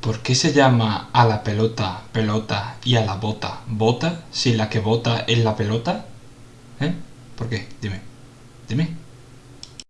¿Por qué se llama a la pelota pelota y a la bota bota si la que bota es la pelota? ¿Eh? ¿Por qué? Dime. Dime.